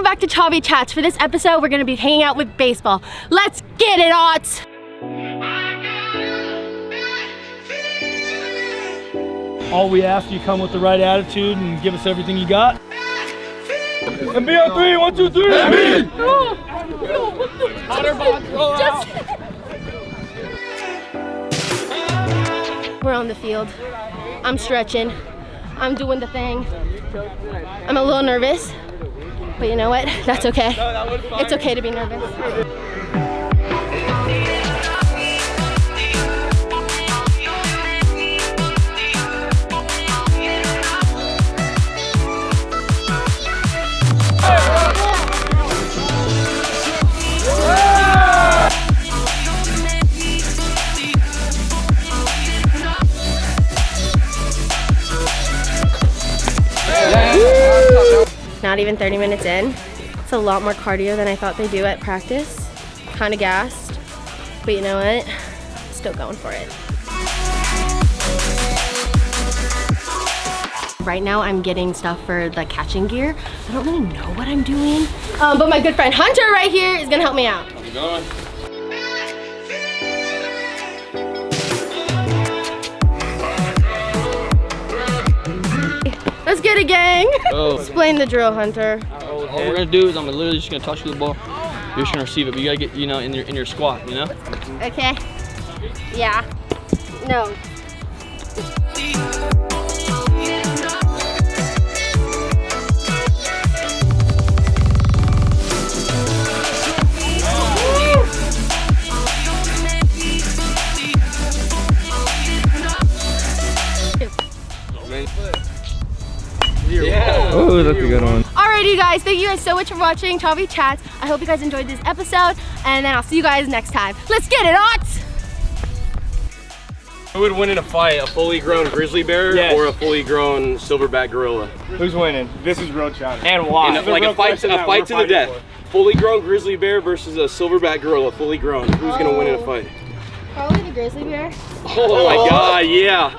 welcome back to Chavy Chats. For this episode, we're gonna be hanging out with baseball. Let's get it, Otts! All we ask, you come with the right attitude and give us everything you got. And be on three, one, two, three. We're on the field. I'm stretching. I'm doing the thing. I'm a little nervous, but you know what? That's okay. It's okay to be nervous. Not even 30 minutes in. It's a lot more cardio than I thought they do at practice. Kind of gassed, but you know what? Still going for it. Right now I'm getting stuff for the catching gear. I don't really know what I'm doing, um, but my good friend Hunter right here is gonna help me out. Get it, gang. Oh. Explain the drill, Hunter. All we're gonna do is I'm literally just gonna toss you the ball. You're just gonna receive it, but you gotta get, you know, in your in your squat, you know? Okay. Yeah. No. Yeah. Oh, that's a good one. Alrighty guys, thank you guys so much for watching Chavi Chats. I hope you guys enjoyed this episode and then I'll see you guys next time. Let's get it, Otts! Who would win in a fight, a fully grown grizzly bear Yes. or a fully grown silverback gorilla? Who's winning? This is real challenge. And why? In a- like a fight, question a fight to the death. for. Fully grown grizzly bear versus a silverback gorilla, fully grown. Who's gonna win in a Oh. fight? Probably the grizzly bear. Oh my oh. god, yeah.